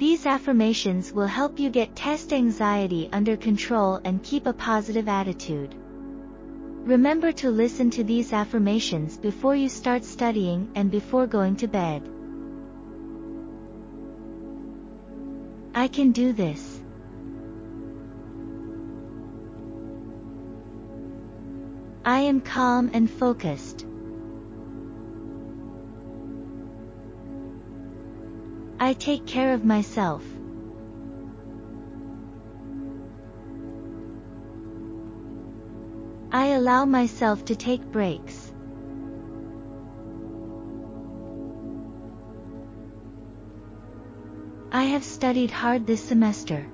These affirmations will help you get test anxiety under control and keep a positive attitude. Remember to listen to these affirmations before you start studying and before going to bed. I can do this. I am calm and focused. I take care of myself. I allow myself to take breaks. I have studied hard this semester.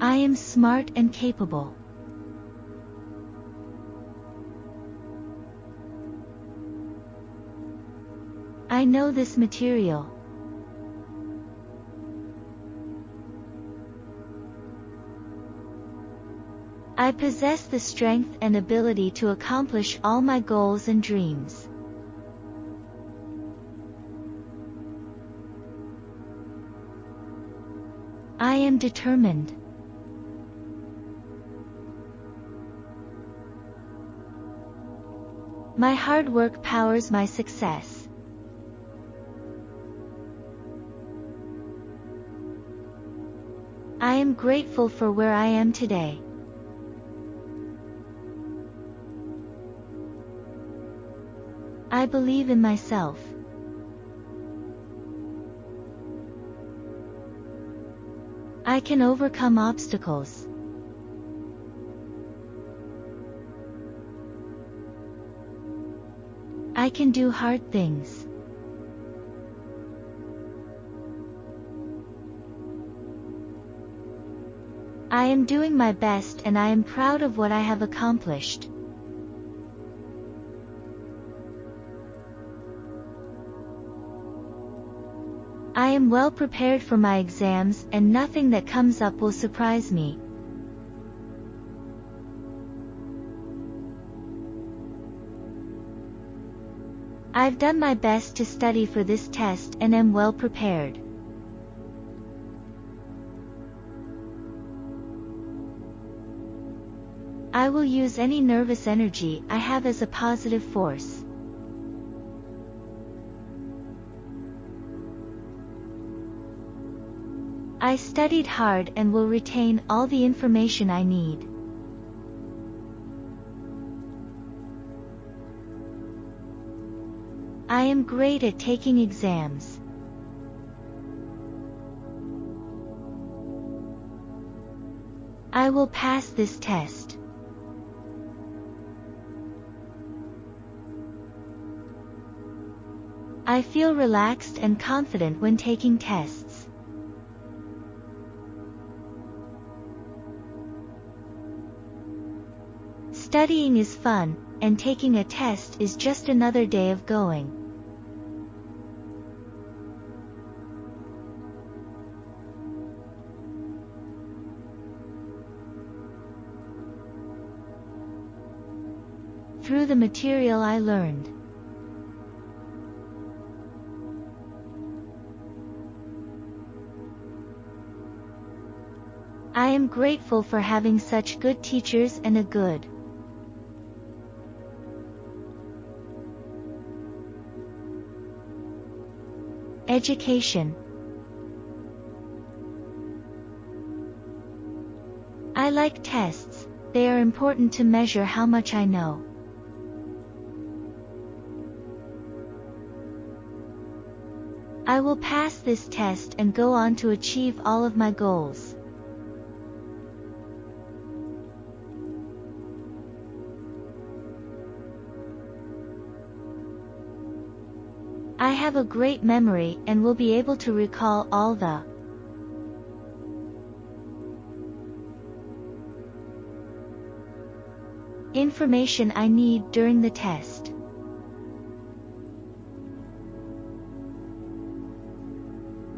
I am smart and capable. I know this material. I possess the strength and ability to accomplish all my goals and dreams. I am determined. My hard work powers my success. Am grateful for where I am today. I believe in myself. I can overcome obstacles. I can do hard things. I am doing my best and I am proud of what I have accomplished. I am well prepared for my exams and nothing that comes up will surprise me. I've done my best to study for this test and am well prepared. I will use any nervous energy I have as a positive force. I studied hard and will retain all the information I need. I am great at taking exams. I will pass this test. I feel relaxed and confident when taking tests. Studying is fun, and taking a test is just another day of going. Through the material I learned. Am grateful for having such good teachers and a good Education I like tests, they are important to measure how much I know. I will pass this test and go on to achieve all of my goals. Have a great memory and will be able to recall all the information I need during the test.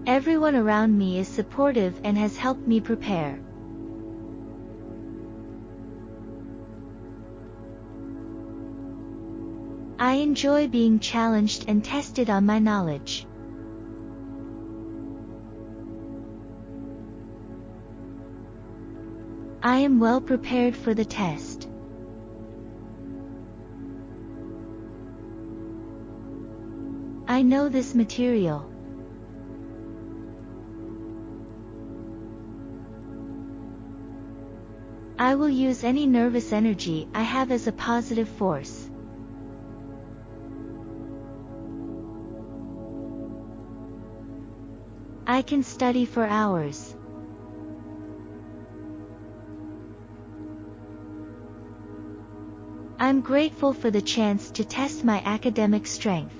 Everyone around me is supportive and has helped me prepare. I enjoy being challenged and tested on my knowledge. I am well prepared for the test. I know this material. I will use any nervous energy I have as a positive force. I can study for hours. I'm grateful for the chance to test my academic strength.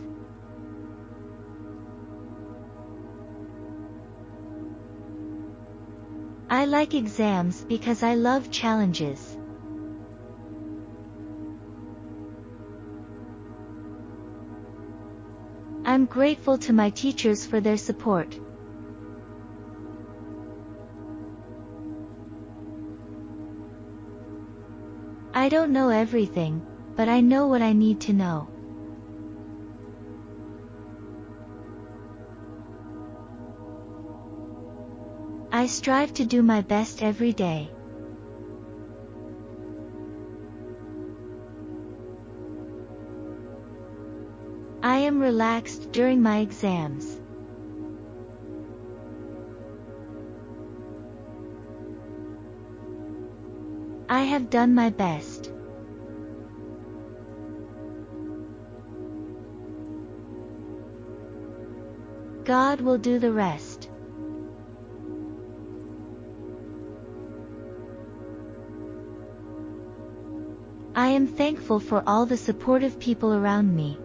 I like exams because I love challenges. I'm grateful to my teachers for their support. I don't know everything, but I know what I need to know. I strive to do my best every day. I am relaxed during my exams. I have done my best. God will do the rest. I am thankful for all the supportive people around me.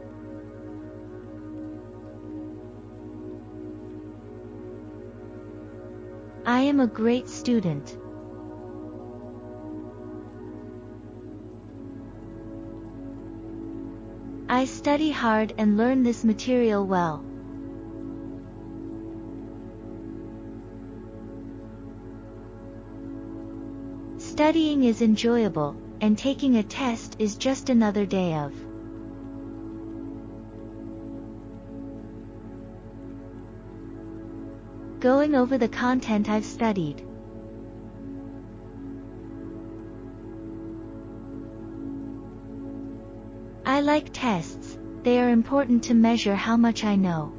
I am a great student. I study hard and learn this material well. Studying is enjoyable, and taking a test is just another day of. Going over the content I've studied. I like tests, they are important to measure how much I know.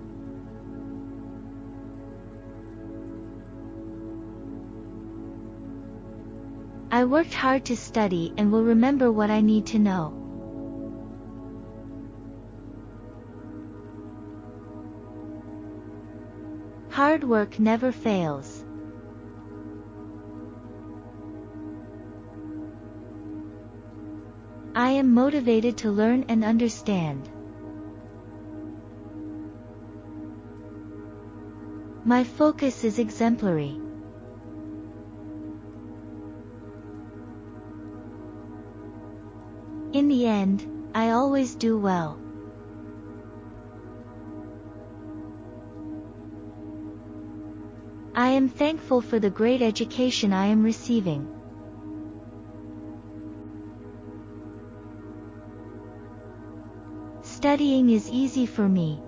I worked hard to study and will remember what I need to know. Hard work never fails. I am motivated to learn and understand. My focus is exemplary. In the end, I always do well. I am thankful for the great education I am receiving. Studying is easy for me.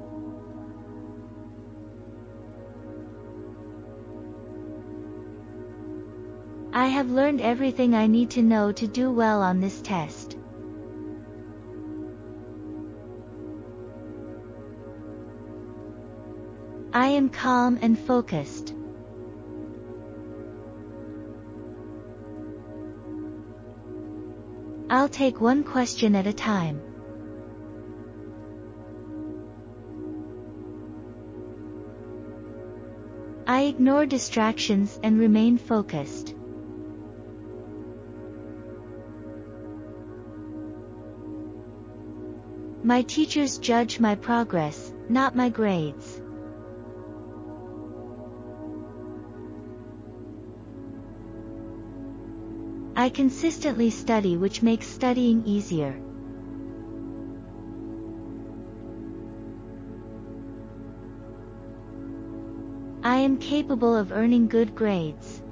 I have learned everything I need to know to do well on this test. I am calm and focused. I'll take one question at a time. I ignore distractions and remain focused. My teachers judge my progress, not my grades. I consistently study which makes studying easier. I am capable of earning good grades.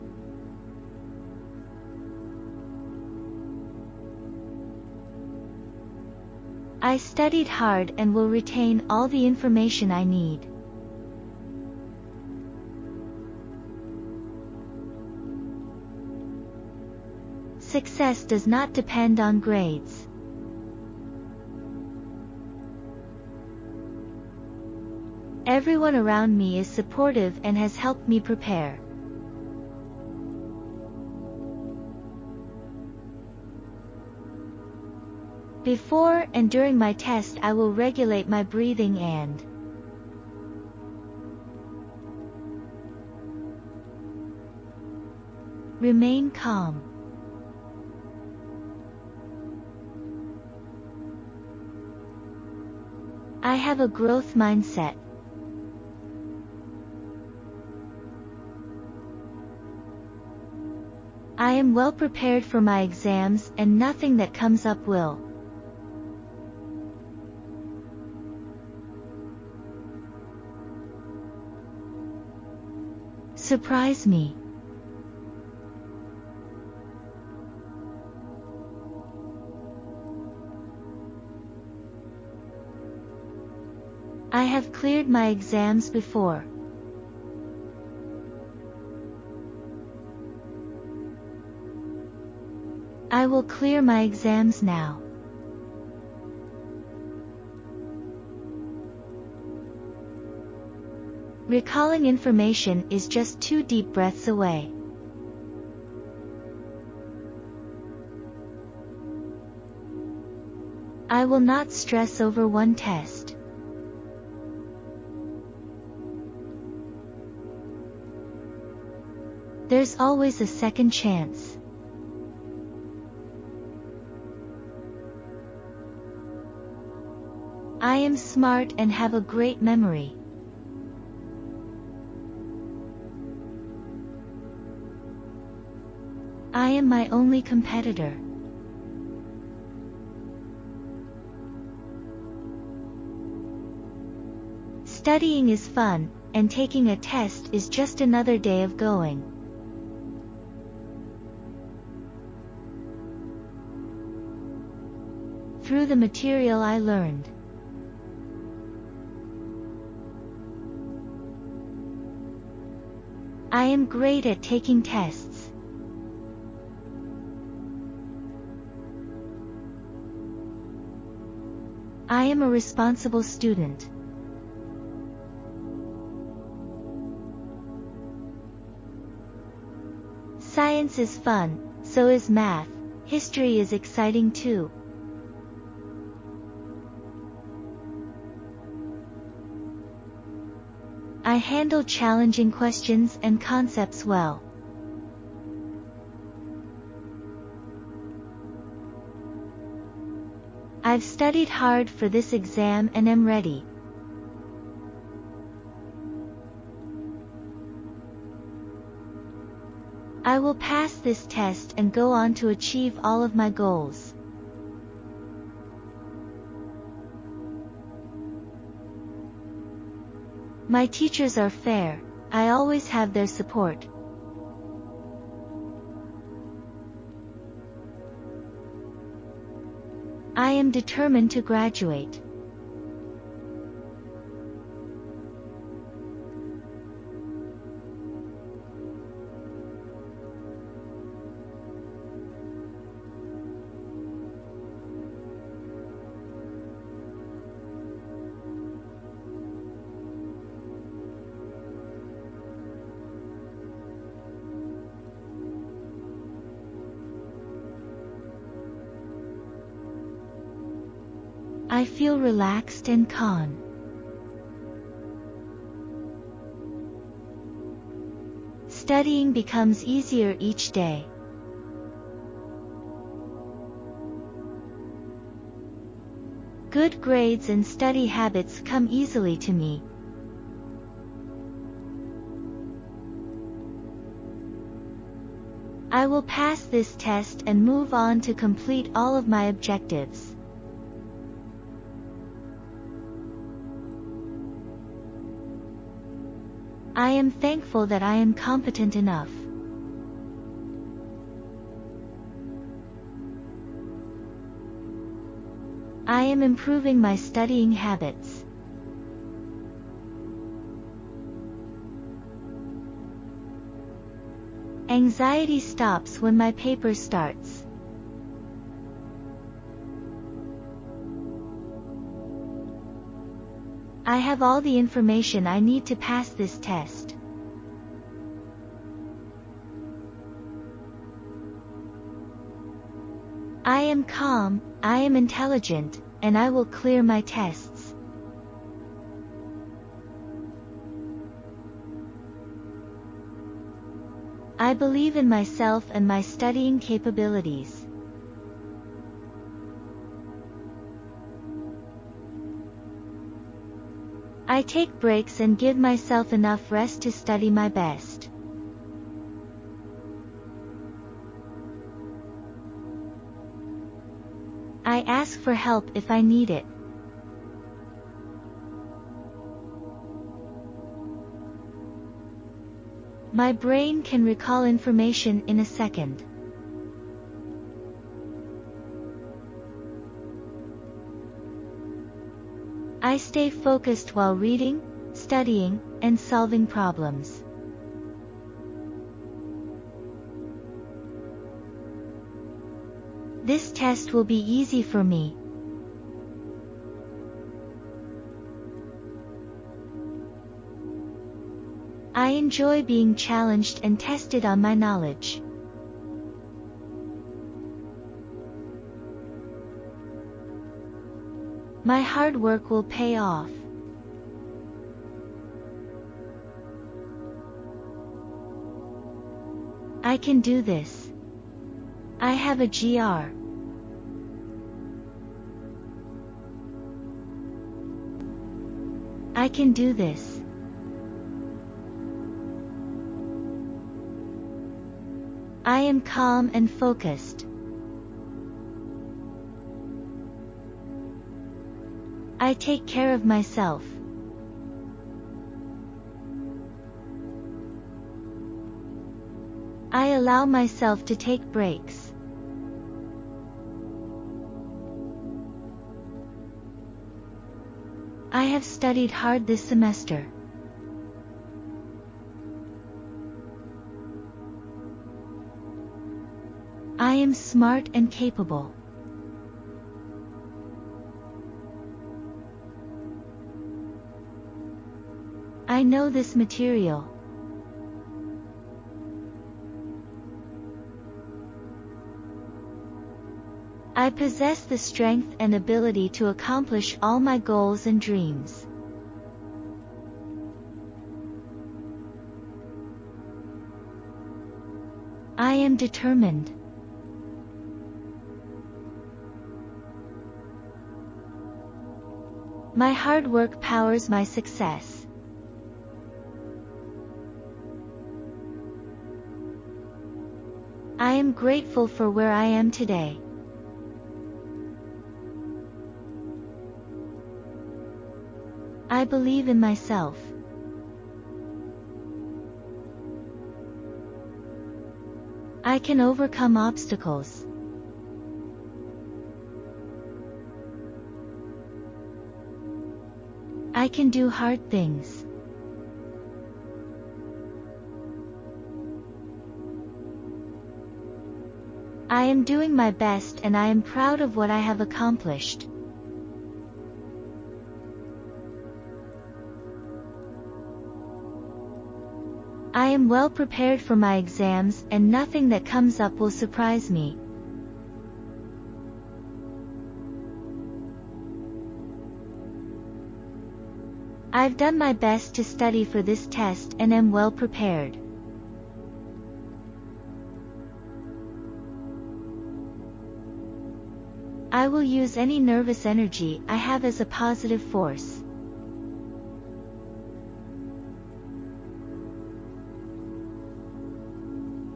I studied hard and will retain all the information I need. Success does not depend on grades. Everyone around me is supportive and has helped me prepare. Before and during my test I will regulate my breathing and remain calm. I have a growth mindset. I am well prepared for my exams and nothing that comes up will. Surprise me. Cleared my exams before. I will clear my exams now. Recalling information is just two deep breaths away. I will not stress over one test. There's always a second chance. I am smart and have a great memory. I am my only competitor. Studying is fun, and taking a test is just another day of going. Through the material I learned. I am great at taking tests. I am a responsible student. Science is fun, so is math, history is exciting too. Handle challenging questions and concepts well. I've studied hard for this exam and am ready. I will pass this test and go on to achieve all of my goals. My teachers are fair, I always have their support. I am determined to graduate. Feel relaxed and calm. Studying becomes easier each day. Good grades and study habits come easily to me. I will pass this test and move on to complete all of my objectives. I am thankful that I am competent enough. I am improving my studying habits. Anxiety stops when my paper starts. I have all the information I need to pass this test. I am calm, I am intelligent, and I will clear my tests. I believe in myself and my studying capabilities. I take breaks and give myself enough rest to study my best. I ask for help if I need it. My brain can recall information in a second. I stay focused while reading, studying, and solving problems. This test will be easy for me. I enjoy being challenged and tested on my knowledge. My hard work will pay off. I can do this. I have a GR. I can do this. I am calm and focused. I take care of myself. I allow myself to take breaks. I have studied hard this semester. I am smart and capable. I know this material. I possess the strength and ability to accomplish all my goals and dreams. I am determined. My hard work powers my success. I am grateful for where I am today. I believe in myself. I can overcome obstacles. I can do hard things. I am doing my best and I am proud of what I have accomplished. I am well prepared for my exams and nothing that comes up will surprise me. I've done my best to study for this test and am well prepared. I will use any nervous energy I have as a positive force.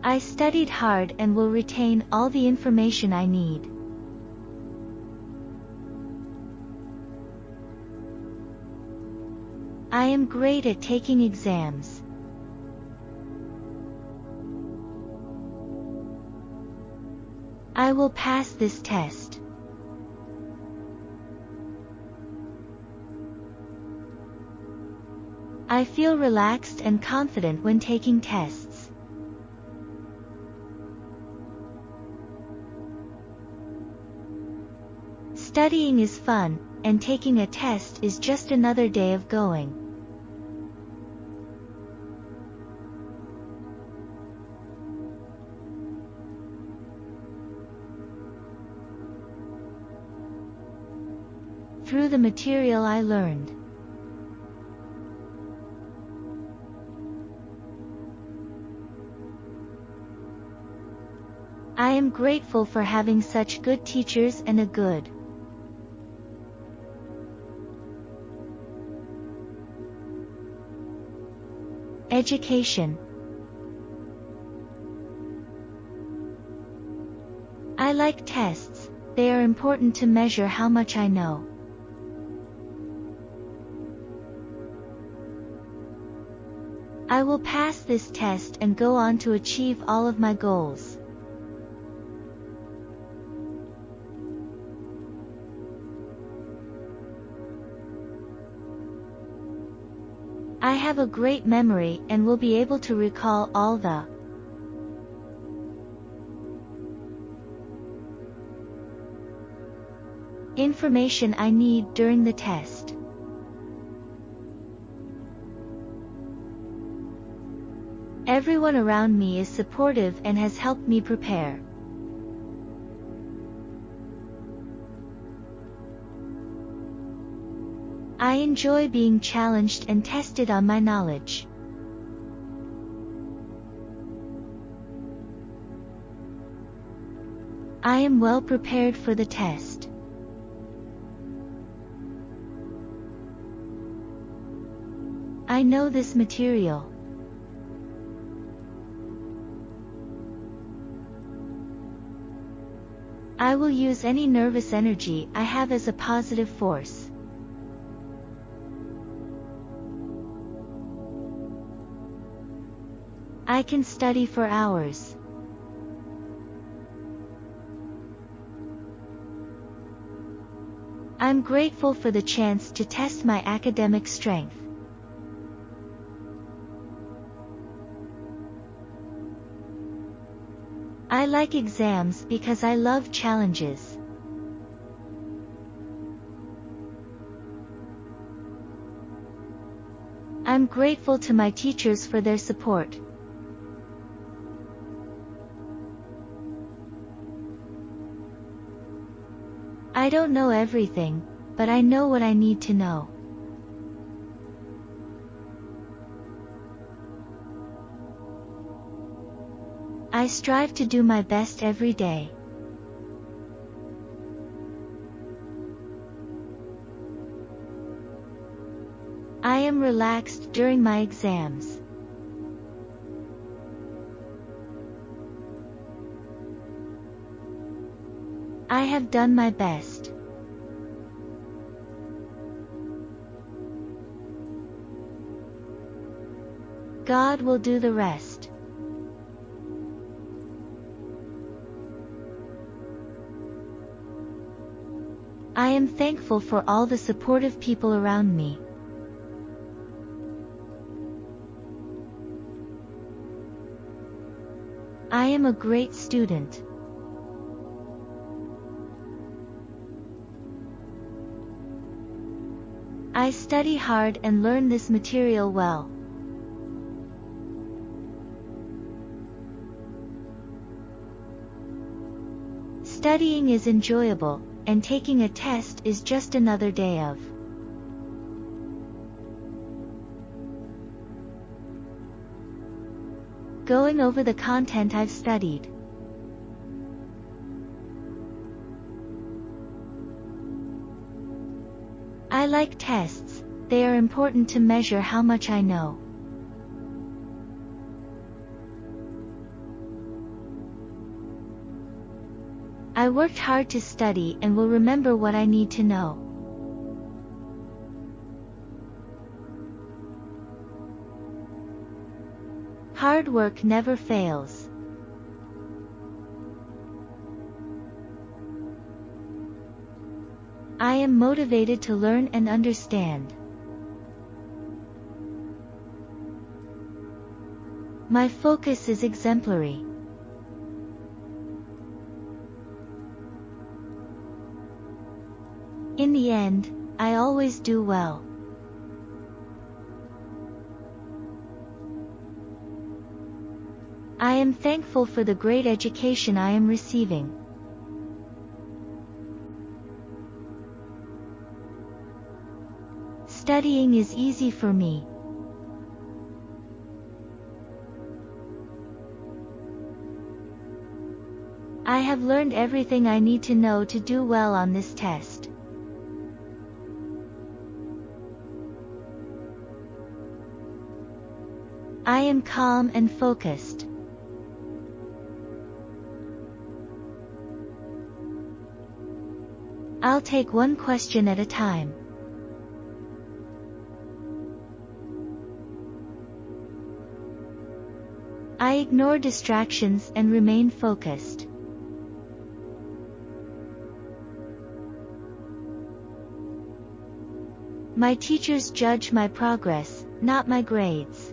I studied hard and will retain all the information I need. I am great at taking exams. I will pass this test. I feel relaxed and confident when taking tests. Studying is fun, and taking a test is just another day of going. through the material I learned. Am grateful for having such good teachers and a good education. I like tests, they are important to measure how much I know. I will pass this test and go on to achieve all of my goals. I have a great memory and will be able to recall all the information I need during the test. Everyone around me is supportive and has helped me prepare. I enjoy being challenged and tested on my knowledge. I am well prepared for the test. I know this material. I will use any nervous energy I have as a positive force. I can study for hours. I'm grateful for the chance to test my academic strength. I like exams because I love challenges. I'm grateful to my teachers for their support. I don't know everything, but I know what I need to know. I strive to do my best every day. I am relaxed during my exams. I have done my best. God will do the rest. I am thankful for all the supportive people around me. I am a great student. I study hard and learn this material well. Studying is enjoyable, and taking a test is just another day of. Going over the content I've studied. I like tests, they are important to measure how much I know. I worked hard to study and will remember what I need to know. Hard work never fails. I am motivated to learn and understand. My focus is exemplary. In the end, I always do well. I am thankful for the great education I am receiving. Studying is easy for me. I have learned everything I need to know to do well on this test. I am calm and focused. I'll take one question at a time. I ignore distractions and remain focused. My teachers judge my progress, not my grades.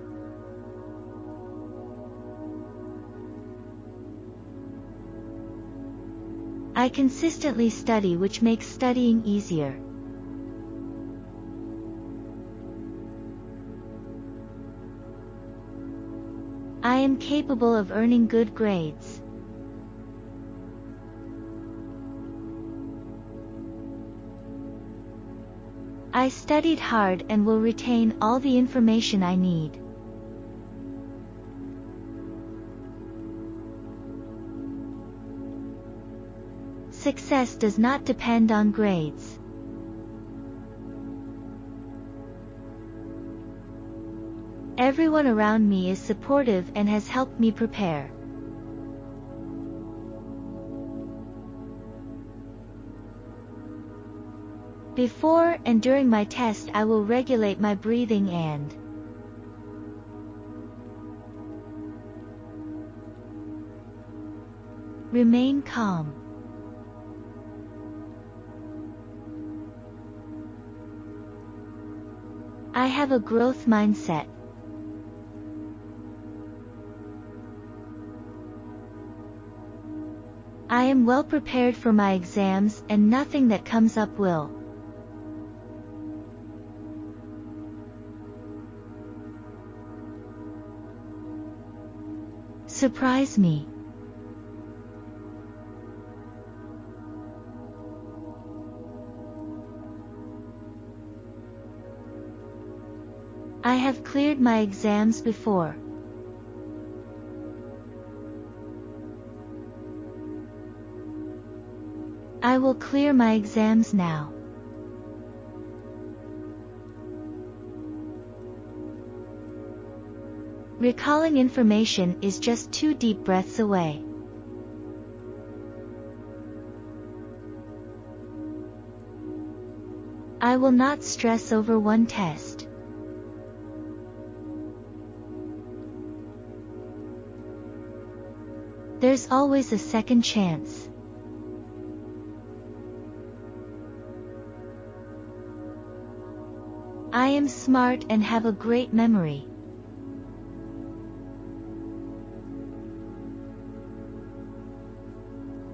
I consistently study which makes studying easier. Am capable of earning good grades. I studied hard and will retain all the information I need. Success does not depend on grades. Everyone around me is supportive and has helped me prepare. Before and during my test I will regulate my breathing and remain calm. I have a growth mindset. Am well prepared for my exams and nothing that comes up will. Surprise me. I have cleared my exams before. I will clear my exams now. Recalling information is just two deep breaths away. I will not stress over one test. There's always a second chance. I am smart and have a great memory.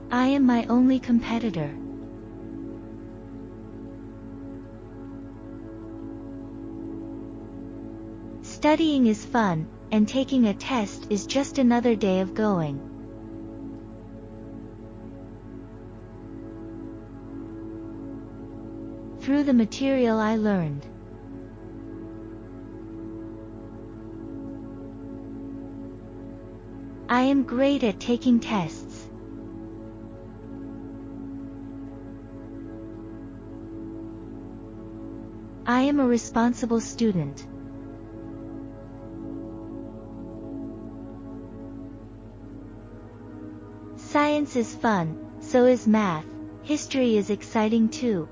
I am my only competitor. Studying is fun, and taking a test is just another day of going. Through the material I learned. I am great at taking tests. I am a responsible student. Science is fun, so is math, history is exciting too.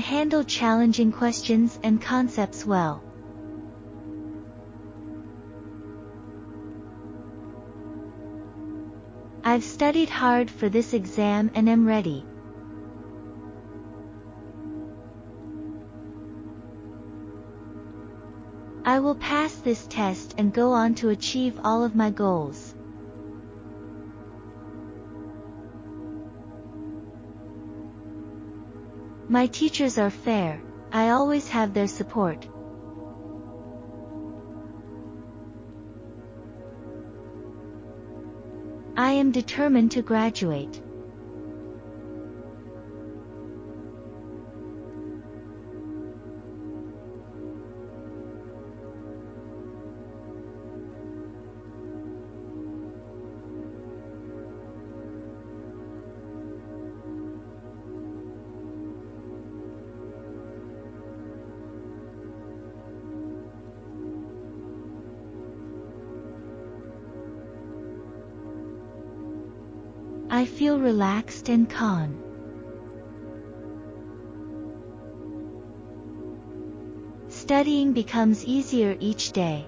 handle challenging questions and concepts well. I've studied hard for this exam and am ready. I will pass this test and go on to achieve all of my goals. My teachers are fair, I always have their support. I am determined to graduate. I feel relaxed and calm. Studying becomes easier each day.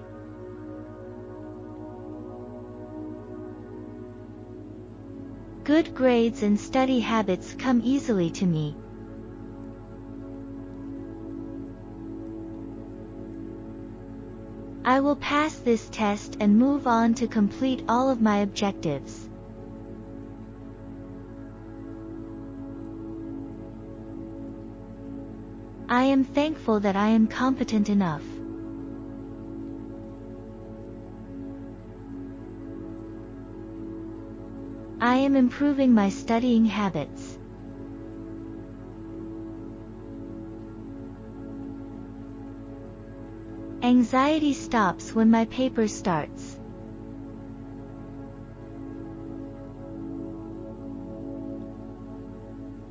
Good grades and study habits come easily to me. I will pass this test and move on to complete all of my objectives. Am thankful that I am competent enough. I am improving my studying habits. Anxiety stops when my paper starts.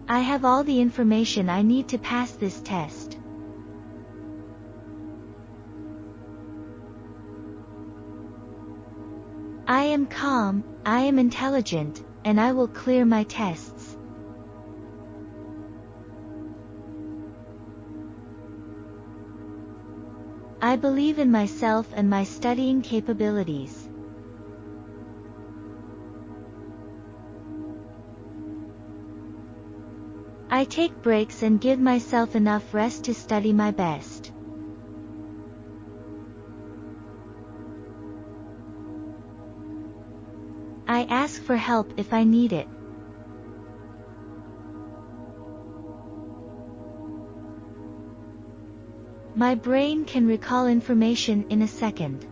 I have all the information I need to pass this test. Am calm, I am intelligent, and I will clear my tests. I believe in myself and my studying capabilities. I take breaks and give myself enough rest to study my best. For help if I need it. My brain can recall information in a second.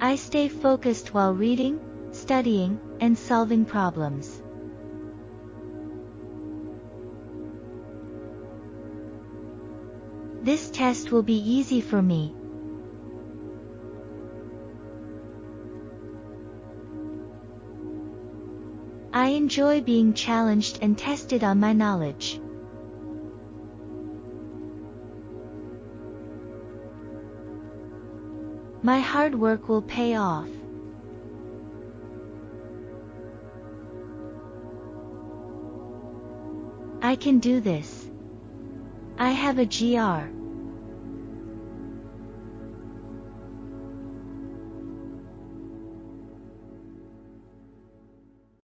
I stay focused while reading, studying, and solving problems. Test will be easy for me. I enjoy being challenged and tested on my knowledge. My hard work will pay off. I can do this. I have a GR.